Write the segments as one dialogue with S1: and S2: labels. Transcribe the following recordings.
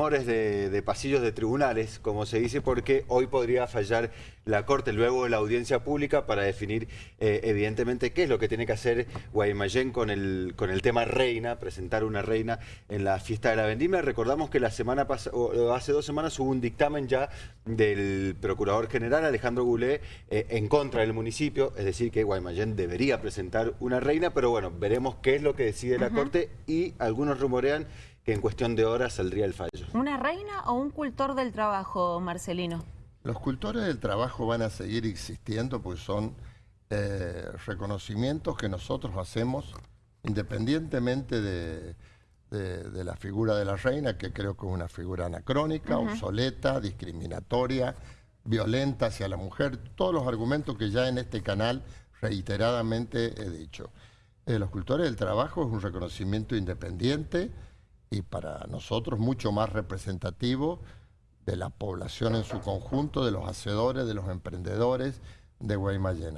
S1: rumores de, pasillos de tribunales, como se dice, porque hoy podría fallar la Corte luego de la audiencia pública para definir eh, evidentemente qué es lo que tiene que hacer Guaymallén con el, con el tema reina, presentar una reina en la fiesta de la vendimia. Recordamos que la semana pasada, hace dos semanas hubo un dictamen ya del Procurador General Alejandro Goulet eh, en contra del municipio, es decir que Guaymallén debería presentar una reina, pero bueno, veremos qué es lo que decide la Corte y algunos rumorean que en cuestión de horas saldría el fallo.
S2: ¿Una reina o un cultor del trabajo, Marcelino?
S3: Los cultores del trabajo van a seguir existiendo porque son eh, reconocimientos que nosotros hacemos independientemente de, la figura de la reina, que creo que es una figura anacrónica, obsoleta, discriminatoria, violenta hacia la mujer, todos los argumentos que ya en este canal reiteradamente he dicho. Eh, los cultores del trabajo es un reconocimiento independiente y para nosotros mucho más representativo de la población en su conjunto, de los hacedores, de los emprendedores de Guaymallén,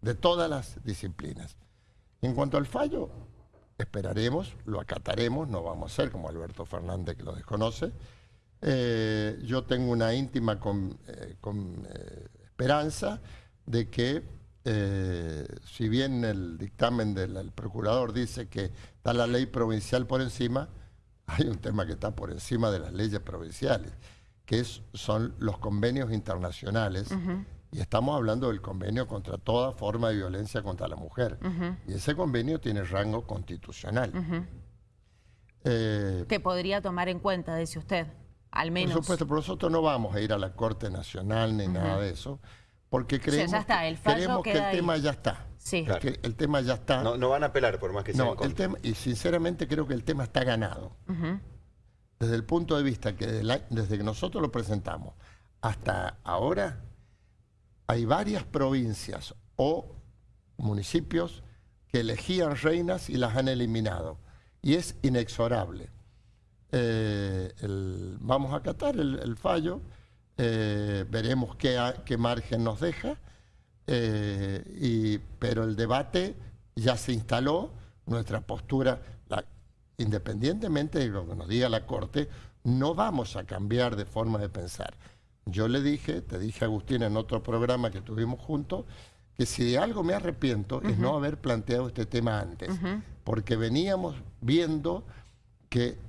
S3: de todas las disciplinas. En cuanto al fallo, esperaremos, lo acataremos, no vamos a ser como Alberto Fernández que lo desconoce. Eh, yo tengo una íntima eh, eh, esperanza de que si bien el dictamen del procurador dice que está la ley provincial por encima, hay un tema que está por encima de las leyes provinciales, que son los convenios internacionales. Y estamos hablando del convenio contra toda forma de violencia contra la mujer. Y ese convenio tiene rango constitucional.
S2: Eh, que podría tomar en cuenta, dice usted, al menos.
S3: Por supuesto, pero nosotros no vamos a ir a la Corte Nacional ni nada de eso, porque creemos, que el tema ya está. Sí. Que el tema ya está.
S1: No, van a apelar por más que sea
S3: no, el tema Y sinceramente creo que el tema está ganado. Desde el punto de vista que desde que nosotros lo presentamos hasta ahora, hay varias provincias o municipios que elegían reinas y las han eliminado. Y es inexorable. Eh, vamos a acatar el, fallo, eh, veremos qué, qué margen nos deja eh, pero el debate ya se instaló, nuestra postura, independientemente de lo que nos diga la Corte, no vamos a cambiar de forma de pensar. Yo le dije, te dije Agustín en otro programa que tuvimos juntos, que si de algo me arrepiento es no haber planteado este tema antes, porque veníamos viendo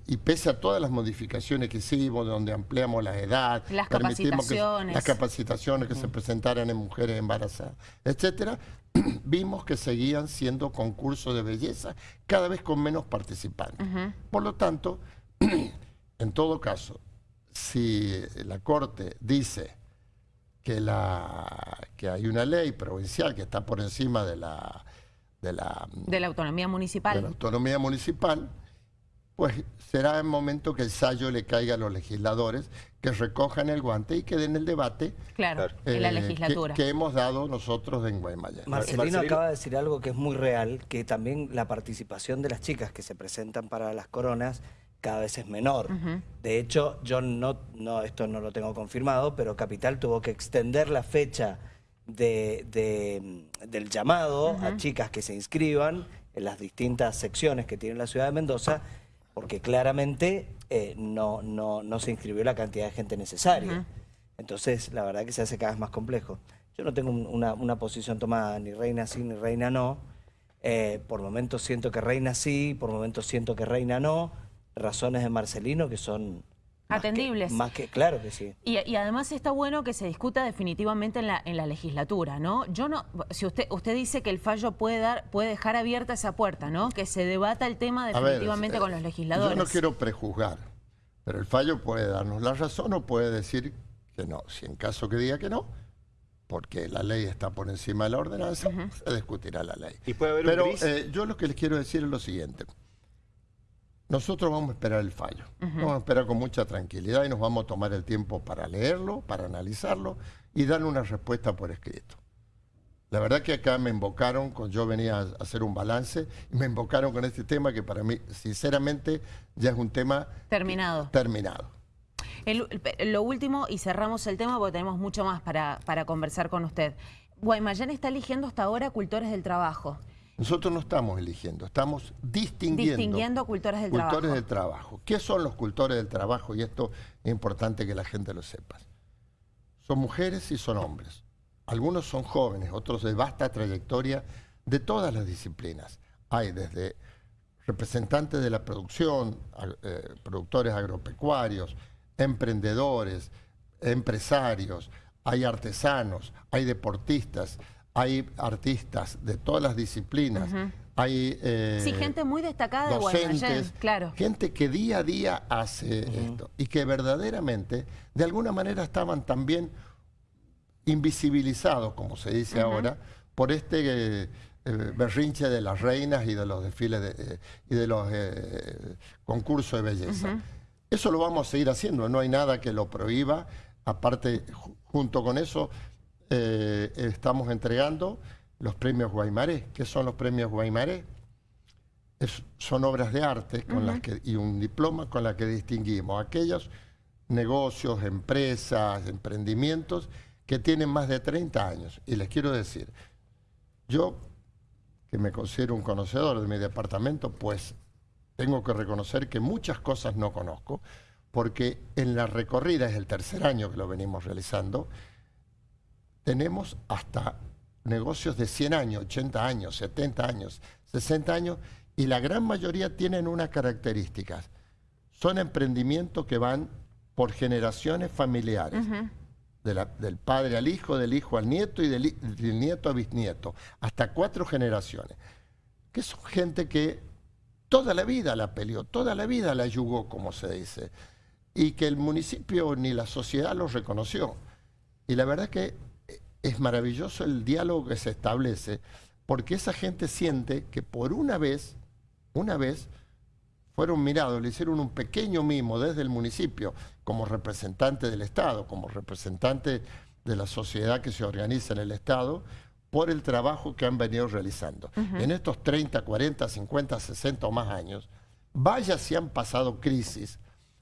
S3: y pese a todas las modificaciones que hicimos, donde ampliamos la edad,
S2: las capacitaciones,
S3: las capacitaciones que se presentaran en mujeres embarazadas, etcétera, vimos que seguían siendo concursos de belleza cada vez con menos participantes. Por lo tanto, en todo caso, si la Corte dice que, la, que hay una ley provincial que está por encima de la...
S2: De la, de la autonomía municipal.
S3: De la autonomía municipal, pues será el momento que el sallo le caiga a los legisladores, que recojan el guante y que den el debate
S2: claro, en la eh, legislatura.
S3: Que, hemos dado nosotros en Guaymallén.
S4: Marcelino, acaba de decir algo que es muy real, que también la participación de las chicas que se presentan para las coronas cada vez es menor. De hecho, yo no, no, esto no lo tengo confirmado, pero Capital tuvo que extender la fecha de, del llamado a chicas que se inscriban en las distintas secciones que tiene la ciudad de Mendoza porque claramente eh, no, no, se inscribió la cantidad de gente necesaria. Entonces, la verdad que se hace cada vez más complejo. Yo no tengo una, posición tomada, ni reina sí, ni reina no. Eh, por momentos siento que reina sí, por momentos siento que reina no. Razones de Marcelino que son
S2: Atendibles.
S4: más que, claro que sí.
S2: Y, además está bueno que se discuta definitivamente en la, en la legislatura, ¿no? Yo no, si usted, usted dice que el fallo puede dar, puede dejar abierta esa puerta, ¿no? Que se debata el tema definitivamente con los legisladores.
S3: Yo no quiero prejuzgar, pero el fallo puede darnos la razón o puede decir que no. Si en caso que diga que no, porque la ley está por encima de la ordenanza, se discutirá la ley.
S1: ¿Y puede haber
S3: pero eh, yo lo que les quiero decir es lo siguiente. Nosotros vamos a esperar el fallo, vamos a esperar con mucha tranquilidad y nos vamos a tomar el tiempo para leerlo, para analizarlo y darle una respuesta por escrito. La verdad que acá me invocaron, yo venía a hacer un balance, y me invocaron con este tema que para mí, sinceramente, ya es un tema...
S2: Terminado.
S3: Terminado.
S2: lo último, y cerramos el tema porque tenemos mucho más para, para conversar con usted. Guaymallén está eligiendo hasta ahora cultores del trabajo.
S3: Nosotros no estamos eligiendo, estamos distinguiendo.
S2: Distinguiendo cultores del trabajo.
S3: Cultores del trabajo. ¿Qué son los cultores del trabajo? Y esto es importante que la gente lo sepa. Son mujeres y son hombres. Algunos son jóvenes, otros de vasta trayectoria de todas las disciplinas. Hay desde representantes de la producción, eh, productores agropecuarios, emprendedores, empresarios, hay artesanos, hay deportistas, hay artistas de todas las disciplinas, hay
S2: eh, sí, gente muy destacada de
S3: claro. gente que día a día hace esto y que verdaderamente de alguna manera estaban también invisibilizados, como se dice ahora, por este eh, eh, berrinche de las reinas y de los desfiles y de los concursos de belleza. Eso lo vamos a seguir haciendo, no hay nada que lo prohíba. Aparte, junto con eso, eh, estamos entregando los premios Guaymaré. ¿Qué son los premios Guaymaré? son obras de arte con las que, y un diploma con la que distinguimos aquellos negocios, empresas, emprendimientos que tienen más de 30 años. Y les quiero decir, yo, que me considero un conocedor de mi departamento, pues tengo que reconocer que muchas cosas no conozco, porque en la recorrida, es el tercer año que lo venimos realizando, tenemos hasta negocios de 100 años, 80 años, 70 años, 60 años, y la gran mayoría tienen unas características. Son emprendimientos que van por generaciones familiares, del padre al hijo, del hijo al nieto y del, del nieto a bisnieto, hasta cuatro generaciones. Que son gente que toda la vida la peleó, toda la vida la yugó, como se dice, y que el municipio ni la sociedad lo reconoció. Y la verdad que es maravilloso el diálogo que se establece, porque esa gente siente que por una vez, una vez, fueron mirados, le hicieron un pequeño mimo desde el municipio, como representante del Estado, como representante de la sociedad que se organiza en el Estado, por el trabajo que han venido realizando. En estos 30, 40, 50, 60 o más años, vaya si han pasado crisis,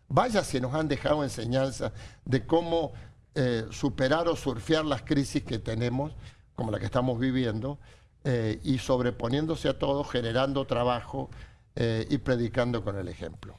S3: vaya si nos han dejado enseñanza de cómo eh, superar o surfear las crisis que tenemos, como la que estamos viviendo, eh, y sobreponiéndose a todo, generando trabajo eh, y predicando con el ejemplo.